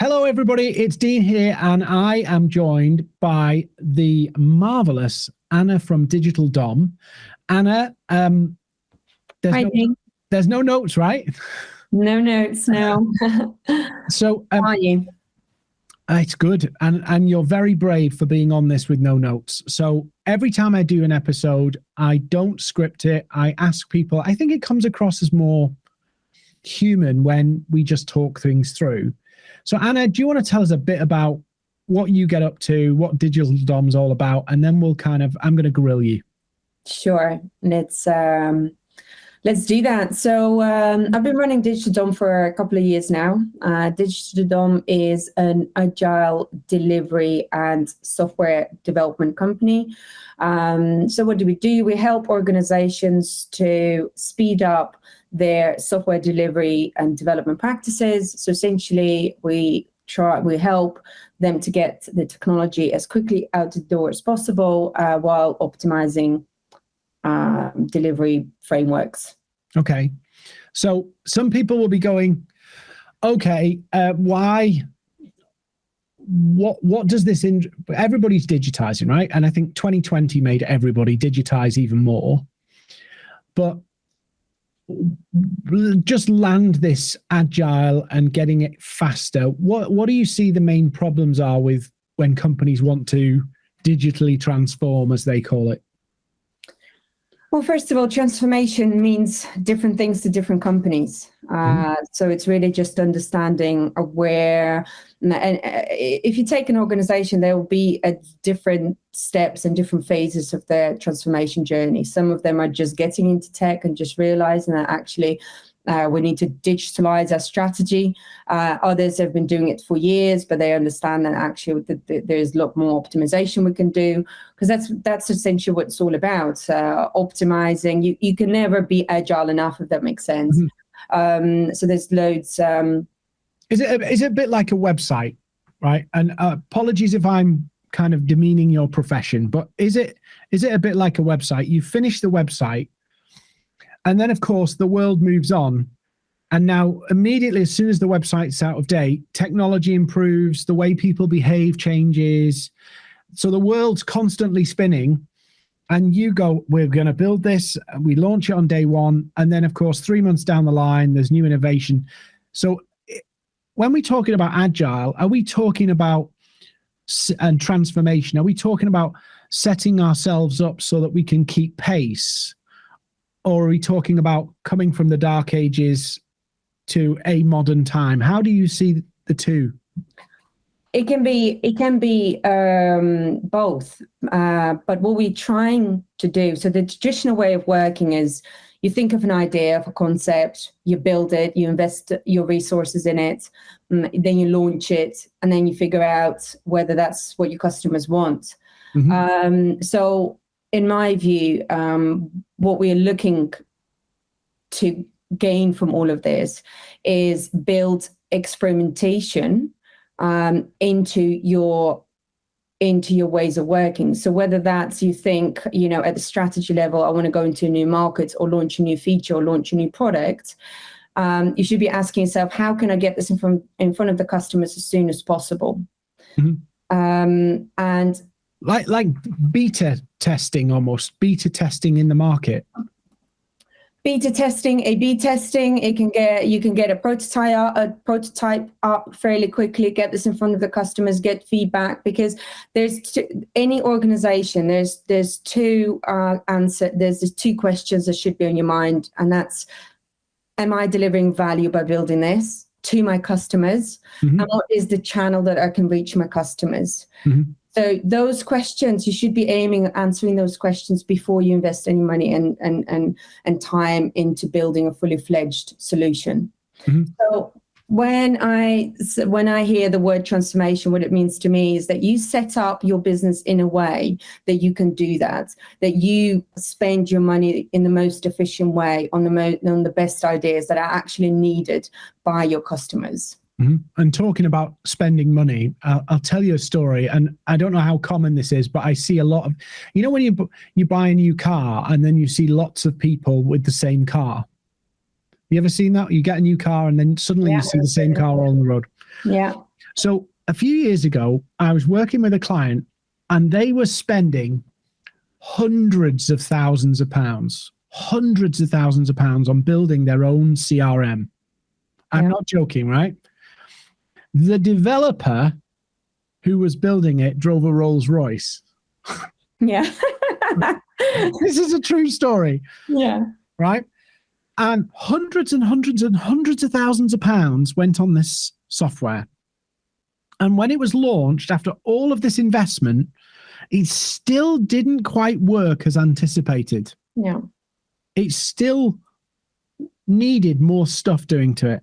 Hello, everybody. It's Dean here, and I am joined by the marvelous Anna from Digital Dom. Anna, um, there's, Hi, no, Dean. there's no notes, right? No notes, no. So um, How are you? it's good, and and you're very brave for being on this with no notes. So every time I do an episode, I don't script it. I ask people. I think it comes across as more human when we just talk things through. So, Anna, do you want to tell us a bit about what you get up to, what Digital Dom's all about, and then we'll kind of, I'm going to grill you. Sure. Let's um, let's do that. So um, I've been running Digital Dom for a couple of years now. Uh, Digital Dom is an agile delivery and software development company. Um, so what do we do? We help organizations to speed up their software delivery and development practices. So essentially, we try we help them to get the technology as quickly out the door as possible uh, while optimizing uh, delivery frameworks. Okay. So some people will be going, okay, uh, why? What what does this in everybody's digitizing, right? And I think 2020 made everybody digitize even more. But just land this agile and getting it faster. What what do you see the main problems are with when companies want to digitally transform, as they call it? Well, first of all, transformation means different things to different companies. Uh, so it's really just understanding where, and uh, if you take an organization, there will be at different steps and different phases of their transformation journey. Some of them are just getting into tech and just realizing that actually uh, we need to digitalize our strategy. Uh, others have been doing it for years, but they understand that actually the, the, there's a lot more optimization we can do because that's that's essentially what it's all about. Uh, optimizing. You you can never be agile enough if that makes sense. Mm-hmm. Um, so there's loads. Um, is it a, is it a bit like a website, right? And uh, apologies if I'm kind of demeaning your profession, but is it is it a bit like a website? You finish the website and then, of course, the world moves on. And now, immediately, as soon as the website's out of date, technology improves, the way people behave changes. So the world's constantly spinning. And you go, we're going to build this. We launch it on day one. And then, of course, three months down the line, there's new innovation. So when we're talking about agile, are we talking about and transformation? Are we talking about setting ourselves up so that we can keep pace? Or are we talking about coming from the dark ages to a modern time? How do you see the two? It can be it can be um, both uh, but what we're trying to do so the traditional way of working is you think of an idea of a concept you build it you invest your resources in it mm, then you launch it and then you figure out whether that's what your customers want. Mm-hmm. um, so in my view, um, what we're looking to gain from all of this is build experimentation um, into your into your ways of working. So whether that's you think, you know, at the strategy level, I want to go into a new market or launch a new feature or launch a new product, um, you should be asking yourself, how can I get this in front in front of the customers as soon as possible? Mm-hmm. Um, and like like beta testing almost beta testing in the market beta testing a b testing it can get you can get a prototype a prototype up fairly quickly get this in front of the customers get feedback because there's two, any organization there's there's two uh answer there's, there's two questions that should be on your mind and that's am i delivering value by building this to my customers mm-hmm. and what is the channel that i can reach my customers mm-hmm. So those questions, you should be aiming at answering those questions before you invest any money and and and and time into building a fully fledged solution. Mm-hmm. So when I when I hear the word transformation, what it means to me is that you set up your business in a way that you can do that, that you spend your money in the most efficient way on the mo- on the best ideas that are actually needed by your customers. Mm-hmm. And talking about spending money, uh, I'll tell you a story. And I don't know how common this is, but I see a lot of, you know, when you you buy a new car and then you see lots of people with the same car. You ever seen that? You get a new car and then suddenly yeah, you see the same car on the road. Yeah. So a few years ago, I was working with a client and they were spending hundreds of thousands of pounds, hundreds of thousands of pounds on building their own CRM. I'm Yeah. not joking, right? The developer who was building it drove a Rolls Royce. Yeah. This is a true story, yeah. right? And hundreds and hundreds and hundreds of thousands of pounds went on this software. And when it was launched, after all of this investment, it still didn't quite work as anticipated. Yeah. It still needed more stuff doing to it.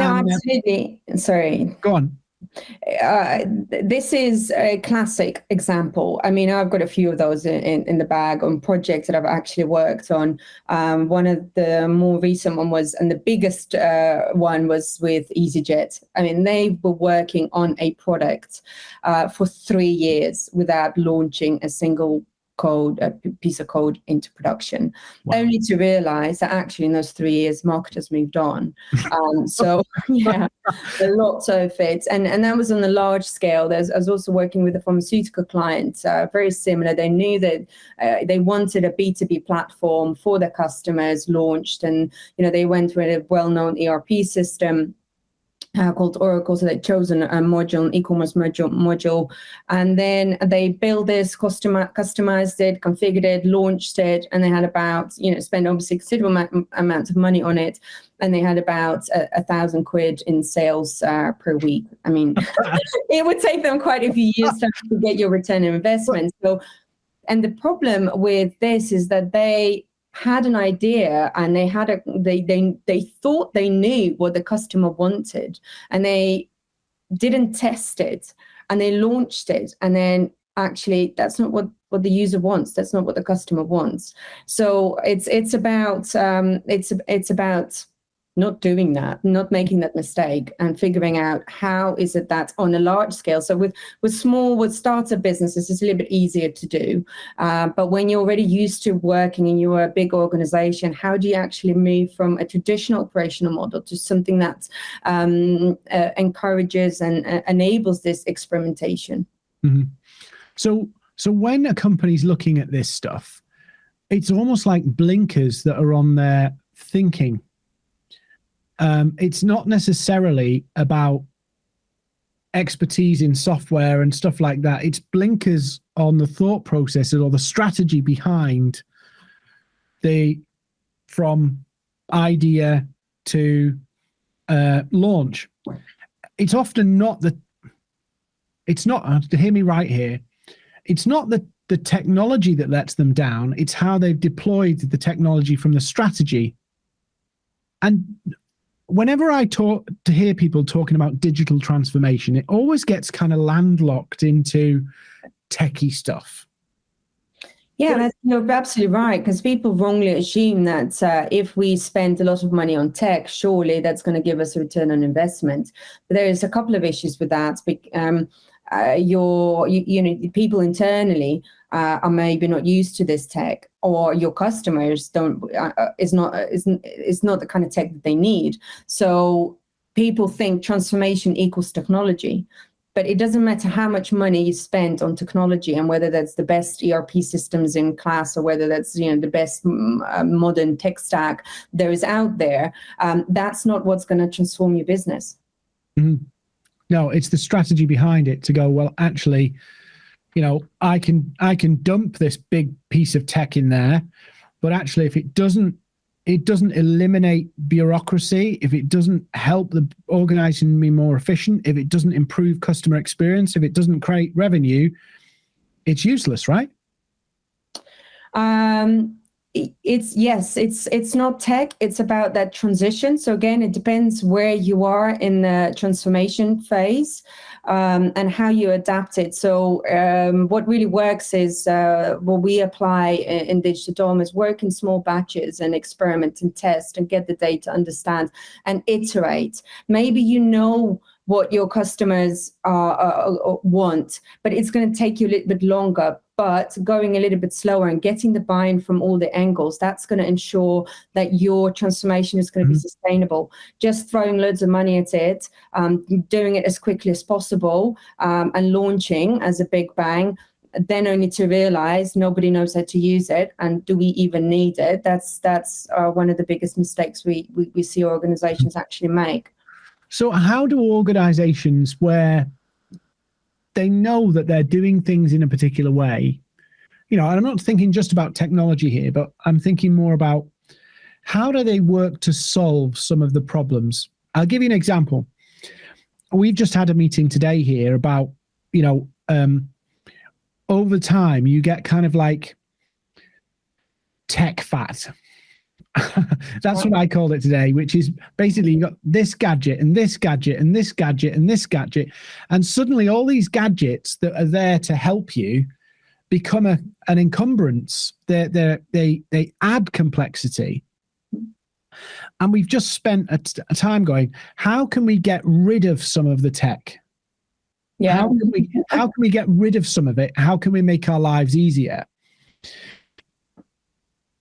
No, And, uh, absolutely. Sorry. Go on. Uh, this is a classic example. I mean, I've got a few of those in, in, in the bag on projects that I've actually worked on. Um, one of the more recent one was, and the biggest uh, one was with EasyJet. I mean, they were working on a product uh, for three years without launching a single code, a piece of code into production, Wow. only to realize that actually in those three years, marketers moved on. Um, so, yeah a lot of it. And and that was on a large scale. There's, i was also working with a pharmaceutical client uh, very similar. They knew that uh, they wanted a b2b platform for their customers launched and you know they went with a well-known erp system uh, called Oracle, so they'd chosen a module, an e-commerce module, module, and then they built this, customi- customized it, configured it, launched it, and they had about, you know, spent obviously considerable amount, amounts of money on it, and they had about a, a thousand quid in sales uh, per week. I mean, it would take them quite a few years to get your return on investment. So, and the problem with this is that they had an idea and they had a they they they thought they knew what the customer wanted and they didn't test it and they launched it and then actually that's not what what the user wants. That's not what the customer wants. So it's it's about um it's it's about not doing that not making that mistake and figuring out how is it that on a large scale so with with small with startup businesses it's a little bit easier to do. Uh, but when you're already used to working and you're a big organization how do you actually move from a traditional operational model to something that um, uh, encourages and uh, enables this experimentation? So so when a company's looking at this stuff, it's almost like blinkers that are on their thinking. Um, it's not necessarily about expertise in software and stuff like that. It's blinkers on the thought processes or the strategy behind the from idea to uh, launch. It's often not the. It's not. to Hear me right here it's not the the technology that lets them down it's how they've deployed the technology from the strategy and whenever i talk to hear people talking about digital transformation it always gets kind of landlocked into techie stuff Yeah, that's, you're absolutely right. Because people wrongly assume that uh, if we spend a lot of money on tech, surely that's going to give us a return on investment. But there is a couple of issues with that. Um, uh, your, you, you know, people internally uh, are maybe not used to this tech, or your customers don't uh, uh, is not uh, is is not the kind of tech that they need. So people think transformation equals technology but it doesn't matter how much money you spend on technology and whether that's the best ERP systems in class or whether that's you know the best mm, uh, modern tech stack there is out there. Um, that's not what's going to transform your business. No it's the strategy behind it to go well actually you know i can i can dump this big piece of tech in there but actually if it doesn't it doesn't eliminate bureaucracy if it doesn't help the organization be more efficient if it doesn't improve customer experience if it doesn't create revenue it's useless right? Um, it's yes, it's it's not tech. It's about that transition. So again, it depends where you are in the transformation phase um, and how you adapt it. So um, what really works is uh, what we apply in, in Digital Dom is work in small batches and experiment and test and get the data, understand and iterate. Maybe you know what your customers uh, want, but it's going to take you a little bit longer. But going a little bit slower and getting the buy-in from all the angles, that's going to ensure that your transformation is going to mm-hmm. be sustainable. Just throwing loads of money at it, um, doing it as quickly as possible, um, and launching as a big bang then only to realize nobody knows how to use it and do we even need it that's that's uh, one of the biggest mistakes we, we, we see organizations actually make so how do organizations where they know that they're doing things in a particular way you know i'm not thinking just about technology here but i'm thinking more about how do they work to solve some of the problems i'll give you an example we've just had a meeting today here about you know um, over time you get kind of like tech fat. That's what I called it today, which is basically you got this gadget and this gadget and this gadget and this gadget. And suddenly all these gadgets that are there to help you become a, an encumbrance. They they they they add complexity. And we've just spent a, a time going, how can we get rid of some of the tech? Yeah. How can we how can we get rid of some of it? How can we make our lives easier?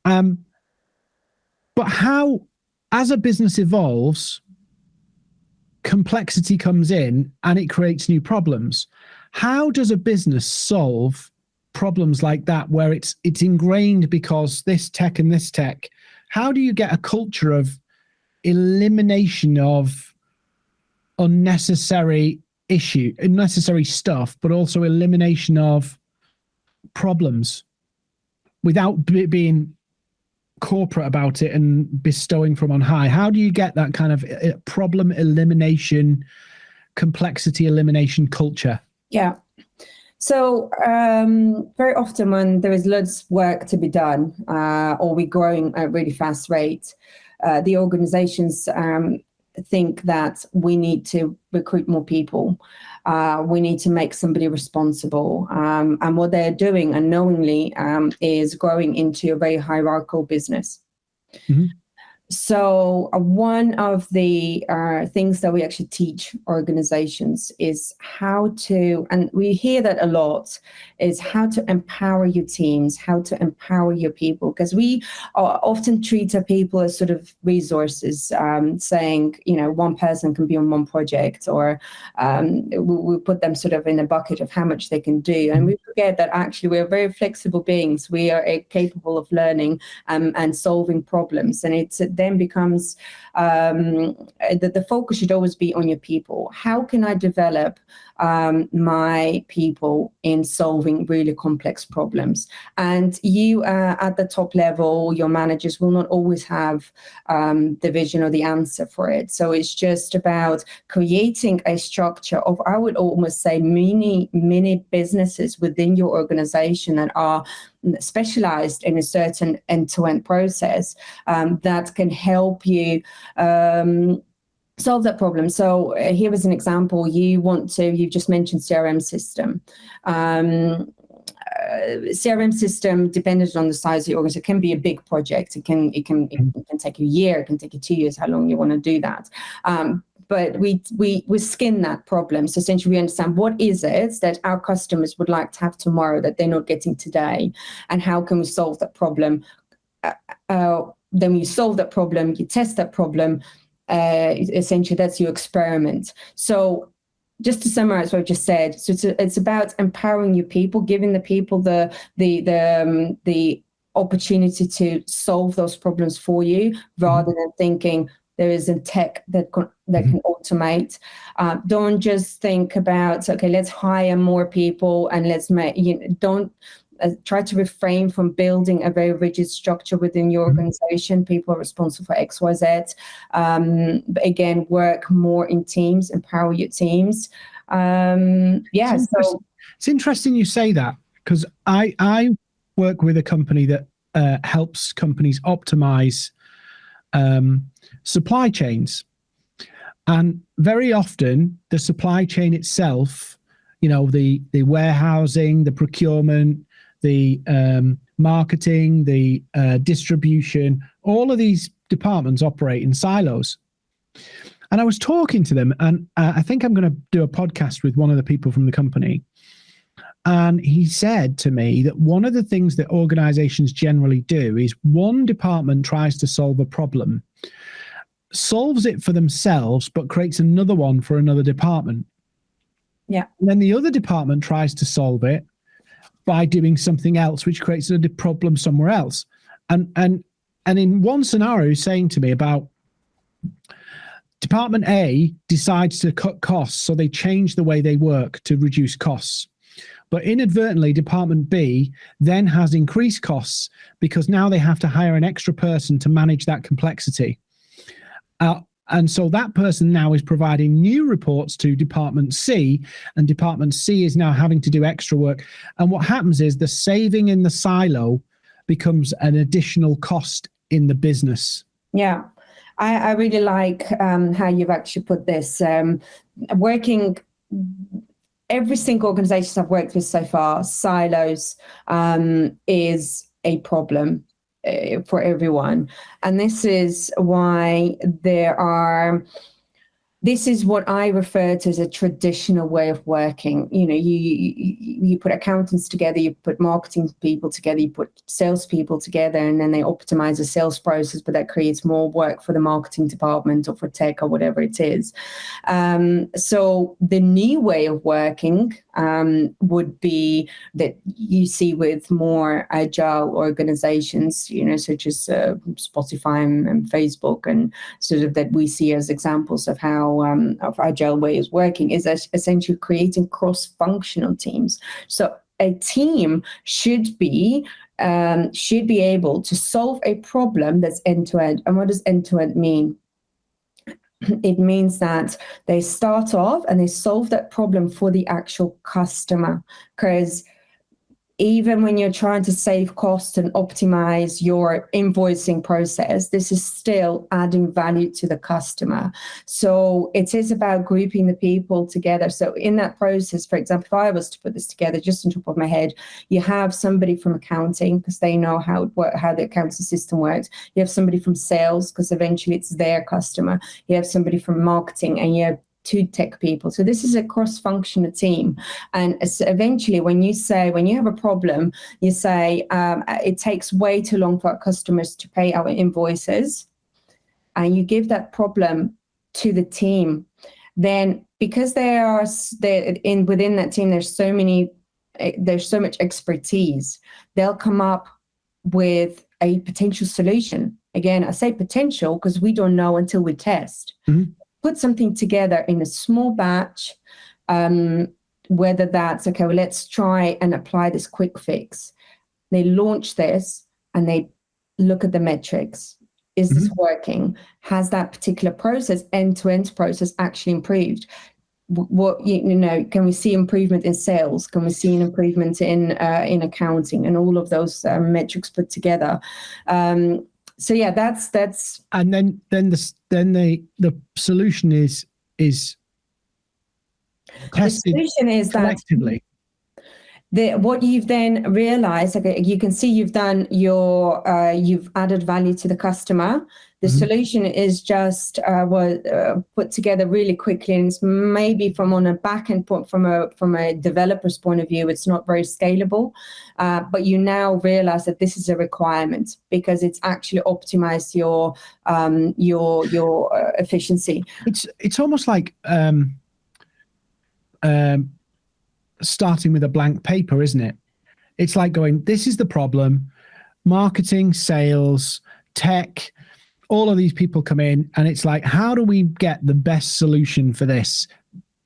Um, but how, as a business evolves, complexity comes in and it creates new problems. How does a business solve problems like that where it's it's ingrained because this tech and this tech? How do you get a culture of elimination of unnecessary issue, unnecessary stuff, but also elimination of problems without being corporate about it and bestowing from on high. How do you get that kind of uh, problem elimination, complexity elimination culture? Yeah. So um, very often when there is loads of work to be done uh, or we're growing at a really fast rate, uh, the organizations um, think that we need to recruit more people. Uh, we need to make somebody responsible. Um, and what they're doing unknowingly um, is growing into a very hierarchical business. Mm-hmm. So uh, one of the uh, things that we actually teach organizations is how to, and we hear that a lot, is how to empower your teams, how to empower your people, because we often treat our people as sort of resources, um, saying, you know, one person can be on one project, or um, we, we put them sort of in a bucket of how much they can do. And we forget that actually we're very flexible beings. We are uh, capable of learning um, and solving problems. And it's then becomes um, that the focus should always be on your people. How can I develop um, my people in solving really complex problems. And you uh, at the top level, your managers will not always have um, the vision or the answer for it. So it's just about creating a structure of, I would almost say, mini, mini businesses within your organization that are specialized in a certain end-to-end process um, that can help you um, solve that problem. So uh, here is an example. You want to, you've just mentioned CRM system. Um, uh, CRM system, dependent on the size of the organization, can be a big project. It can it can it can take a year. It can take you two years. How long you want to do that? Um, but we we we skin that problem. So essentially, we understand what is it that our customers would like to have tomorrow that they're not getting today, and how can we solve that problem. Uh, uh, then you solve that problem, you test that problem, uh, essentially that's your experiment. So just to summarize what I've just said, so it's, a, it's about empowering your people, giving the people the the the um, the opportunity to solve those problems for you, rather than thinking there is a tech that can, that can automate. Uh, don't just think about okay, let's hire more people and let's make you know, don't uh, try to refrain from building a very rigid structure within your mm-hmm. organization. People are responsible for X, Y, Z. Um, but again, work more in teams, empower your teams. Um, yeah, it's so it's interesting you say that because I I work with a company that uh, helps companies optimize um, supply chains, and very often the supply chain itself you know the the warehousing the procurement the um, marketing, the uh, distribution, all of these departments operate in silos. And I was talking to them, and uh, I think I'm going to do a podcast with one of the people from the company. And he said to me that one of the things that organizations generally do is one department tries to solve a problem, solves it for themselves, but creates another one for another department. Yeah. And then the other department tries to solve it by doing something else, which creates a problem somewhere else. And and and in one scenario, saying to me about Department A decides to cut costs, so they change the way they work to reduce costs. But inadvertently, Department B then has increased costs because now they have to hire an extra person to manage that complexity. Uh, and so that person now is providing new reports to Department C, and Department C is now having to do extra work. And what happens is the saving in the silo becomes an additional cost in the business. Yeah. I, I really like um, how you've actually put this. Um, working every single organization I've worked with so far, silos um, is a problem uh, for everyone. And this is why there are this is what I refer to as a traditional way of working. You know, you, you, you put accountants together, you put marketing people together, you put salespeople together, and then they optimize the sales process, but that creates more work for the marketing department or for tech or whatever it is. Um, so the new way of working um, would be that you see with more agile organizations, you know, such as uh, Spotify and, and Facebook, and sort of that we see as examples of how um, of agile way is working is essentially creating cross-functional teams. So a team should be um, should be able to solve a problem that's end-to-end. And what does end-to-end mean? It means that they start off and they solve that problem for the actual customer. Because even when you're trying to save costs and optimize your invoicing process, this is still adding value to the customer. So it is about grouping the people together. So in that process, for example, if I was to put this together just on top of my head, you have somebody from accounting because they know how how the accounting system works. You have somebody from sales because eventually it's their customer. You have somebody from marketing and you have two tech people. So this is a cross-functional team. And eventually when you say, when you have a problem, you say, um, it takes way too long for our customers to pay our invoices, and you give that problem to the team, then because there are in within that team, there's so many, eh, there's so much expertise, they'll come up with a potential solution. Again, I say potential because we don't know until we test. Mm -hmm put something together in a small batch, um, whether that's, okay, well, let's try and apply this quick fix. They launch this and they look at the metrics. Is this mm -hmm. working? Has that particular process, end-to-end -end process actually improved? what you know can we see improvement in sales can we see an improvement in uh, in accounting and all of those uh, metrics put together um, so yeah, that's that's. And then then the then the the solution is is tested the solution is collectively. The, what you've then realized, okay, you can see you've done your, uh, you've added value to the customer. The mm -hmm. solution is just uh, was uh, put together really quickly, and it's maybe from on a back end point, from a from a developer's point of view, it's not very scalable. Uh, but you now realize that this is a requirement because it's actually optimized your um, your your uh, efficiency. It's it's almost like um, um, starting with a blank paper, isn't it? It's like going, this is the problem. Marketing, sales, tech, all of these people come in and it's like, how do we get the best solution for this?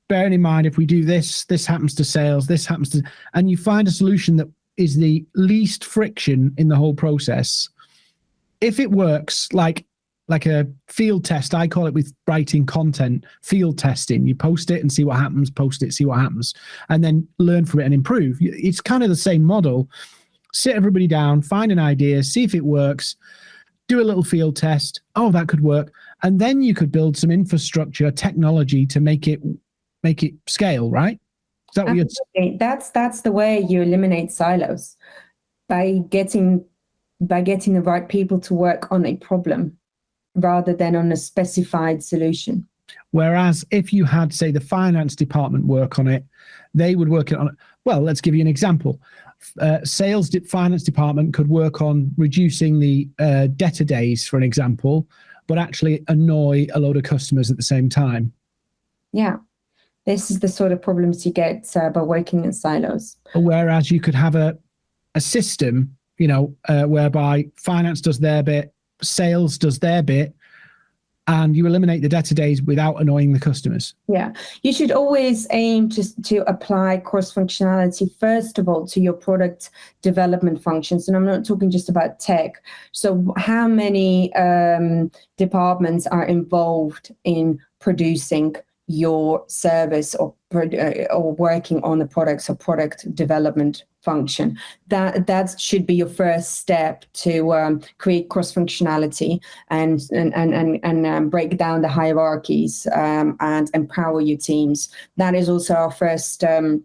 Bearing in mind, if we do this, this happens to sales, this happens to, and you find a solution that is the least friction in the whole process. If it works, like like a field test, I call it with writing content, field testing. You post it and see what happens, post it, see what happens, and then learn from it and improve. It's kind of the same model. Sit everybody down, find an idea, see if it works, do a little field test. Oh, that could work. And then you could build some infrastructure, technology to make it make it scale, right? Is that Absolutely. That's that's the way you eliminate silos by getting by getting the right people to work on a problem rather than on a specified solution. Whereas if you had, say, the finance department work on it, they would work on it. Well, let's give you an example. Uh, sales de finance department could work on reducing the uh, debtor days, for an example, but actually annoy a load of customers at the same time. Yeah, this is the sort of problems you get uh, by working in silos. Whereas you could have a a system, you know, uh, whereby finance does their bit, sales does their bit, and you eliminate the debtor days without annoying the customers. Yeah, you should always aim to, to apply cross functionality, first of all, to your product development functions. And I'm not talking just about tech. So how many um, departments are involved in producing your service or, uh, or working on the products or product development function. That that should be your first step to um, create cross functionality and and and and, and um, break down the hierarchies um, and empower your teams. That is also our first. Um,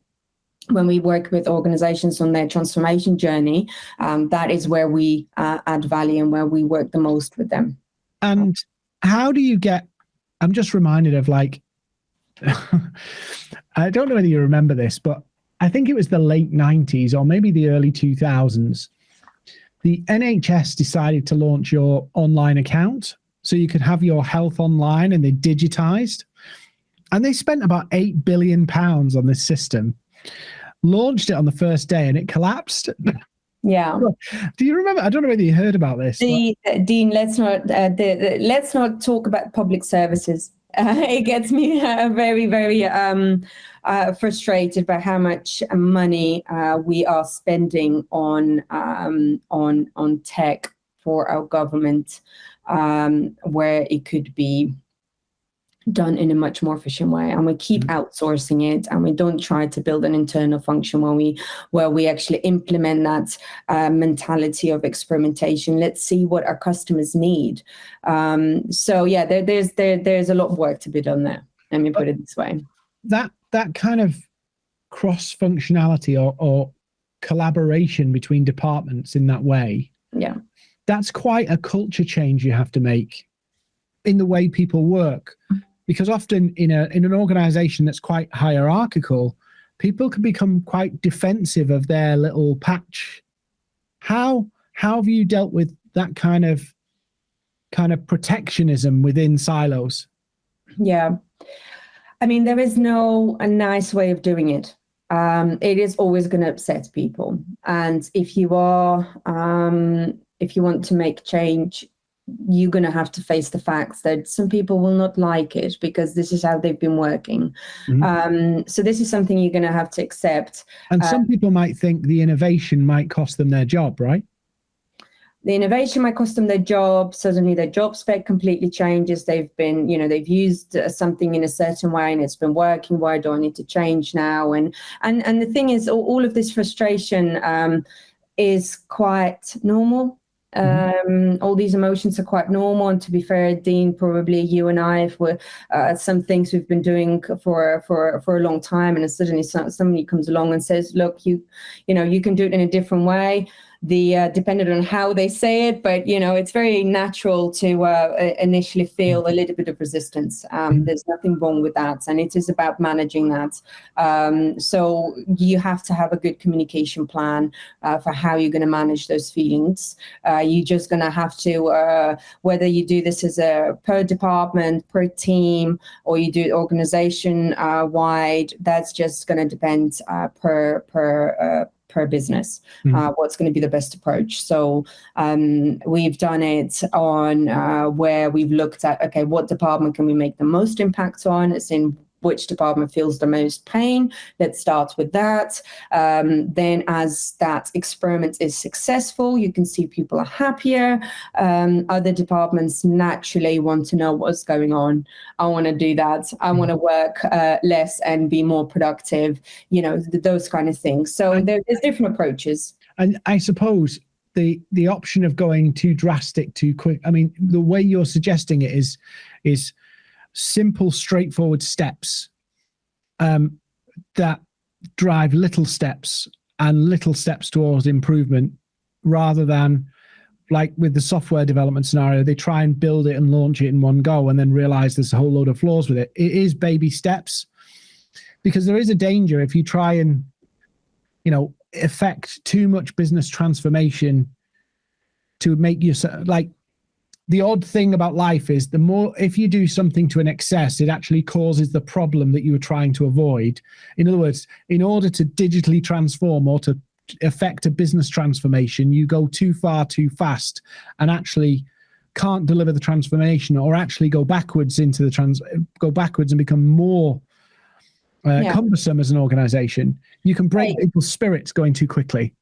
when we work with organizations on their transformation journey, um, that is where we uh, add value and where we work the most with them. And how do you get? I'm just reminded of like I don't know whether you remember this, but I think it was the late 90s or maybe the early 2000s. The NHS decided to launch your online account so you could have your health online and they digitized. And they spent about 8 billion pounds on this system, launched it on the first day and it collapsed. Yeah. Do you remember? I don't know whether you heard about this. The, Dean, let's not uh, the, the, let's not talk about public services. Uh, it gets me uh, very, very um, uh, frustrated by how much money uh, we are spending on um, on on tech for our government, um, where it could be done in a much more efficient way and we keep mm-hmm. outsourcing it and we don't try to build an internal function where we where we actually implement that uh, mentality of experimentation. Let's see what our customers need. Um, so yeah there, there's there, there's a lot of work to be done there let me put it this way. That that kind of cross functionality or, or collaboration between departments in that way yeah. that's quite a culture change you have to make in the way people work because often in a in an organization that's quite hierarchical people can become quite defensive of their little patch. How how have you dealt with that kind of kind of protectionism within silos? Yeah. I mean there is no a nice way of doing it. Um, it is always going to upset people. And if you are um, if you want to make change you're going to have to face the facts that some people will not like it because this is how they've been working. Mm-hmm. Um, so this is something you're going to have to accept. And some uh, people might think the innovation might cost them their job, right? The innovation might cost them their job. Suddenly, their job spec completely changes. They've been, you know, they've used uh, something in a certain way and it's been working. Why do I need to change now? And and and the thing is, all, all of this frustration um, is quite normal Mm-hmm. Um, all these emotions are quite normal. And to be fair, Dean, probably you and I, if we're uh, some things we've been doing for for for a long time, and suddenly somebody comes along and says, "Look, you, you know, you can do it in a different way." The uh, dependent on how they say it, but you know it's very natural to uh, initially feel a little bit of resistance. Um, there's nothing wrong with that, and it is about managing that. Um, so you have to have a good communication plan uh, for how you're going to manage those feelings. Uh, you're just going to have to uh, whether you do this as a per department, per team, or you do organization uh, wide. That's just going to depend per per per business, mm-hmm. uh, what's going to be the best approach. So um, we've done it on uh, where we've looked at, okay, what department can we make the most impact on? It's in which department feels the most pain. Let's start with that. Um, then as that experiment is successful, you can see people are happier. Um, other departments naturally want to know what's going on. I want to do that. I want to mm-hmm. work uh, less and be more productive, you know, th- those kind of things. So there, there's different approaches. And I suppose the the option of going too drastic too quick i mean the way you're suggesting it is is simple, straightforward steps um, that drive little steps and little steps towards improvement rather than like with the software development scenario, they try and build it and launch it in one go and then realize there's a whole load of flaws with it. It is baby steps because there is a danger if you try and, you know, affect too much business transformation to make you like the odd thing about life is the more if you do something to an excess it actually causes the problem that you were trying to avoid in other words in order to digitally transform or to affect a business transformation, you go too far too fast and actually can't deliver the transformation or actually go backwards into the trans go backwards and become more uh, yeah. cumbersome as an organization you can break right. people's spirits going too quickly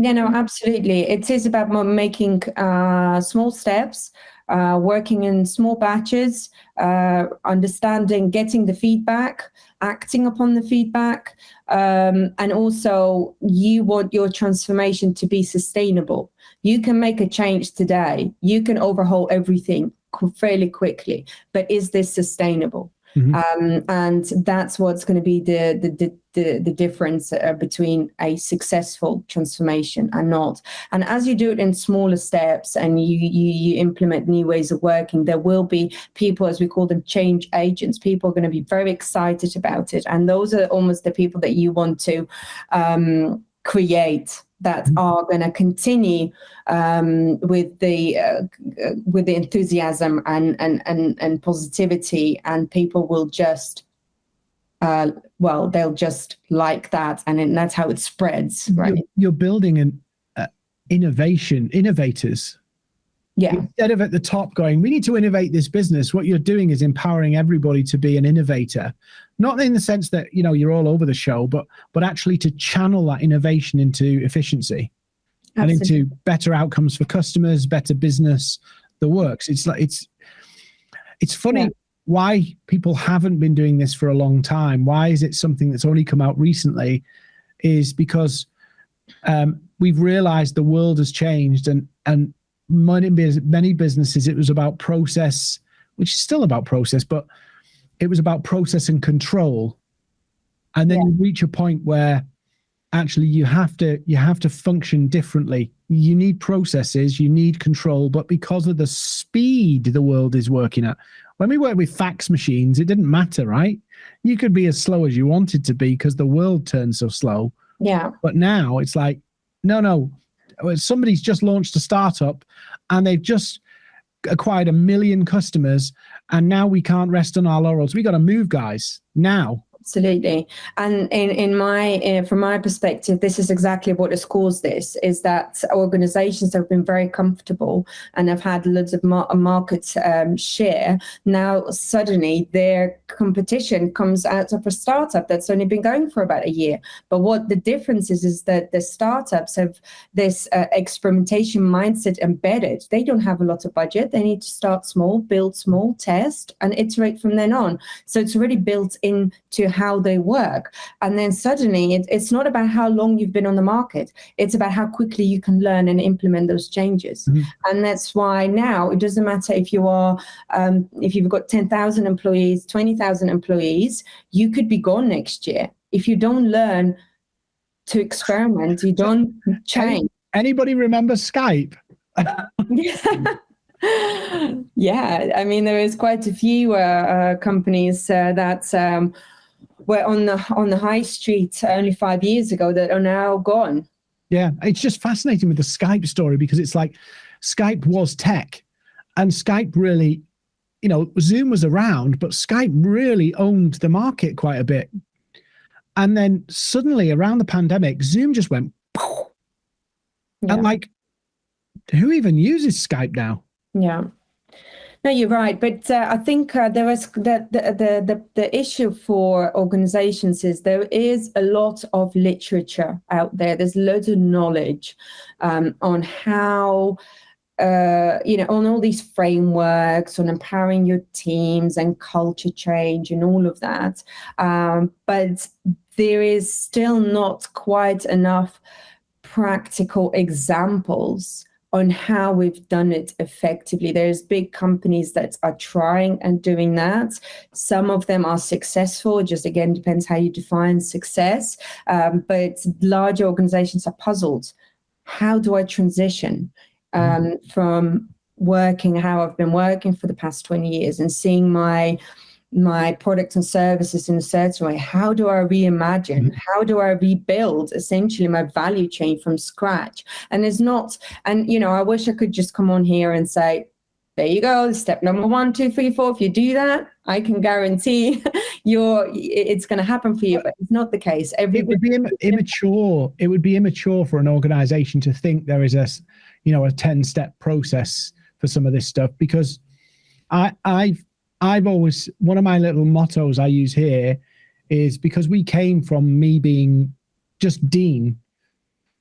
yeah no absolutely it is about making uh, small steps uh, working in small batches, uh, understanding, getting the feedback, acting upon the feedback, um, and also you want your transformation to be sustainable. You can make a change today. You can overhaul everything fairly quickly, but is this sustainable? Mm-hmm. Um, and that's what's going to be the the the, the difference uh, between a successful transformation and not. And as you do it in smaller steps and you, you you implement new ways of working, there will be people, as we call them, change agents. People are going to be very excited about it, and those are almost the people that you want to um, create that mm-hmm. are going to continue um, with the uh, with the enthusiasm and, and and and positivity, and people will just uh, well, they'll just like that, and it, that's how it spreads, right? You're, you're building an uh, innovation, innovators. Yeah. Instead of at the top going, we need to innovate this business. What you're doing is empowering everybody to be an innovator, not in the sense that you know you're all over the show, but but actually to channel that innovation into efficiency Absolutely. and into better outcomes for customers, better business, the works. It's like it's it's funny. Yeah why people haven't been doing this for a long time, why is it something that's only come out recently, is because um, we've realized the world has changed and and many, many businesses it was about process, which is still about process, but it was about process and control. And then yeah. you reach a point where actually you have to you have to function differently you need processes you need control but because of the speed the world is working at when we worked with fax machines, it didn't matter, right? You could be as slow as you wanted to be because the world turned so slow. Yeah. But now it's like, no, no, somebody's just launched a startup and they've just acquired a million customers and now we can't rest on our laurels. We got to move, guys, now absolutely. And in in my uh, from my perspective this is exactly what has caused this is that organizations have been very comfortable and have had loads of mar- market um, share. Now suddenly their competition comes out of a startup that's only been going for about a year. But what the difference is is that the startups have this uh, experimentation mindset embedded. They don't have a lot of budget. They need to start small build small test and iterate from then on. So it's already built into how they work. And then suddenly it, it's not about how long you've been on the market, it's about how quickly you can learn and implement those changes. Mm-hmm. And that's why now it doesn't matter if you are, um, if you've got 10,000 employees, 20,000 employees, you could be gone next year. If you don't learn to experiment, you don't change. Anybody remember Skype? yeah, I mean, there is quite a few uh, uh, companies uh, that um, were on the on the high street only five years ago that are now gone. Yeah, it's just fascinating with the Skype story because it's like Skype was tech, and Skype really, you know, Zoom was around, but Skype really owned the market quite a bit. And then suddenly around the pandemic, Zoom just went, yeah. and like, who even uses Skype now? Yeah. No, you're right, but uh, I think uh, there is the, the the the issue for organizations is there is a lot of literature out there. There's loads of knowledge um, on how. Uh, you know, on all these frameworks, on empowering your teams and culture change and all of that. Um, but there is still not quite enough practical examples on how we've done it effectively. There's big companies that are trying and doing that. Some of them are successful. Just again depends how you define success. Um, but large organizations are puzzled. How do I transition? um, mm. from working how I've been working for the past 20 years and seeing my my products and services in a certain way? How do i reimagine? Mm-hmm. how do i rebuild essentially my value chain from scratch? And there's not and you know i wish i could just come on here and say there you go step number one two three four. If you do that i can guarantee you're it's going to happen for you. But it's not the case. Every it would be Im- immature it would be immature for an organization to think there is a you know a 10 step process for some of this stuff because i i've i've always one of my little mottos i use here is because we came from me being just dean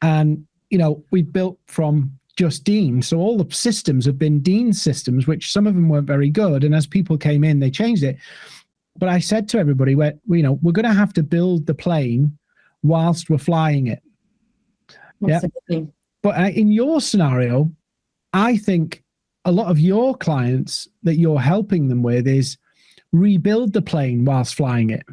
and you know we built from just Dean. So all the systems have been Dean systems, which some of them weren't very good. And as people came in, they changed it. But I said to everybody, we you know, we're going to have to build the plane whilst we're flying it. Yeah. But uh, in your scenario, I think a lot of your clients that you're helping them with is rebuild the plane whilst flying it.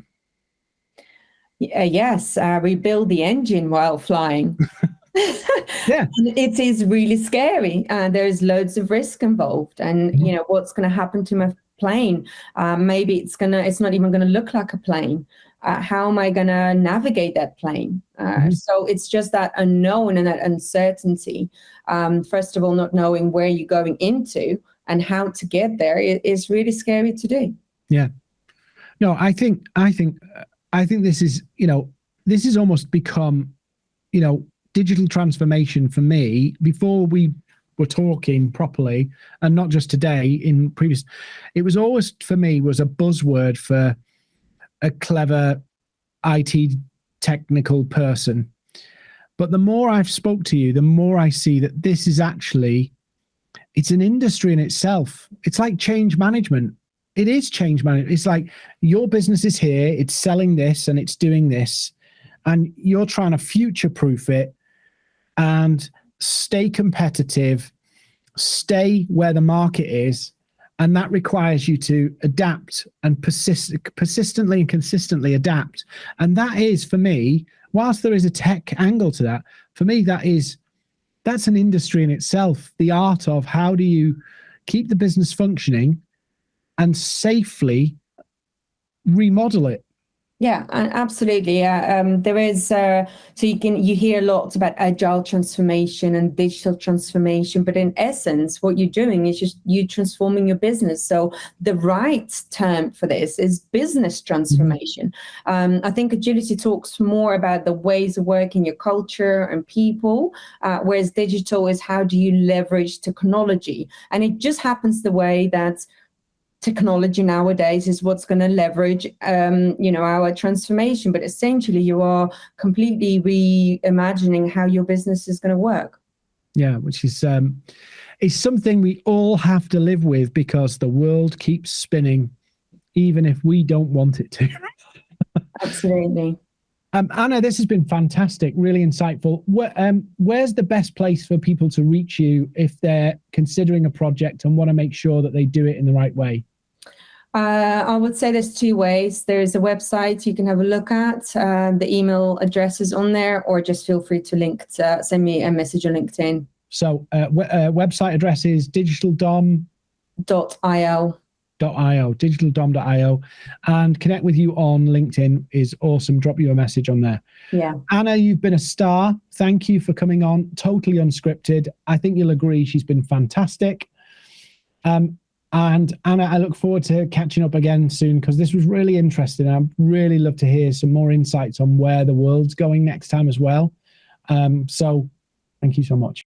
Uh, yes, uh, rebuild the engine while flying. yeah it is really scary and there's loads of risk involved and mm-hmm. you know what's going to happen to my plane um, maybe it's gonna it's not even going to look like a plane uh, how am i going to navigate that plane? Uh, mm-hmm. so it's just that unknown and that uncertainty um, first of all not knowing where you're going into and how to get there is really scary to do. Yeah. No i think i think i think this is you know this has almost become you know digital transformation for me. Before we were talking properly and not just today in previous it was always for me was a buzzword for a clever IT technical person. But the more I've spoke to you the more I see that this is actually it's an industry in itself. It's like change management. It is change management. It's like your business is here it's selling this and it's doing this and you're trying to future proof it and stay competitive, stay where the market is. And that requires you to adapt and persist, persistently and consistently adapt. And that is for me, whilst there is a tech angle to that, for me, that is that's an industry in itself. The art of how do you keep the business functioning and safely remodel it yeah, absolutely. Yeah, um, there is. Uh, so you can you hear lots about agile transformation and digital transformation, but in essence, what you're doing is just you transforming your business. So the right term for this is business transformation. Um, I think agility talks more about the ways of working, your culture and people, uh, whereas digital is how do you leverage technology, and it just happens the way that technology nowadays is what's going to leverage um, you know our transformation but essentially you are completely reimagining how your business is going to work yeah which is um is something we all have to live with because the world keeps spinning even if we don't want it to absolutely um, Anna, this has been fantastic, really insightful. Where, um, where's the best place for people to reach you if they're considering a project and want to make sure that they do it in the right way? Uh, I would say there's two ways. There's a website you can have a look at. Uh, the email address is on there, or just feel free to link to, send me a message on LinkedIn. So, uh, uh website address is digitaldom.io io digitaldom.io and connect with you on linkedin is awesome. Drop you a message on there. Yeah. Anna you've been a star. Thank you for coming on. Totally unscripted. I think you'll agree she's been fantastic. Um and anna i look forward to catching up again soon because this was really interesting i'd really love to hear some more insights on where the world's going next time as well. Um so thank you so much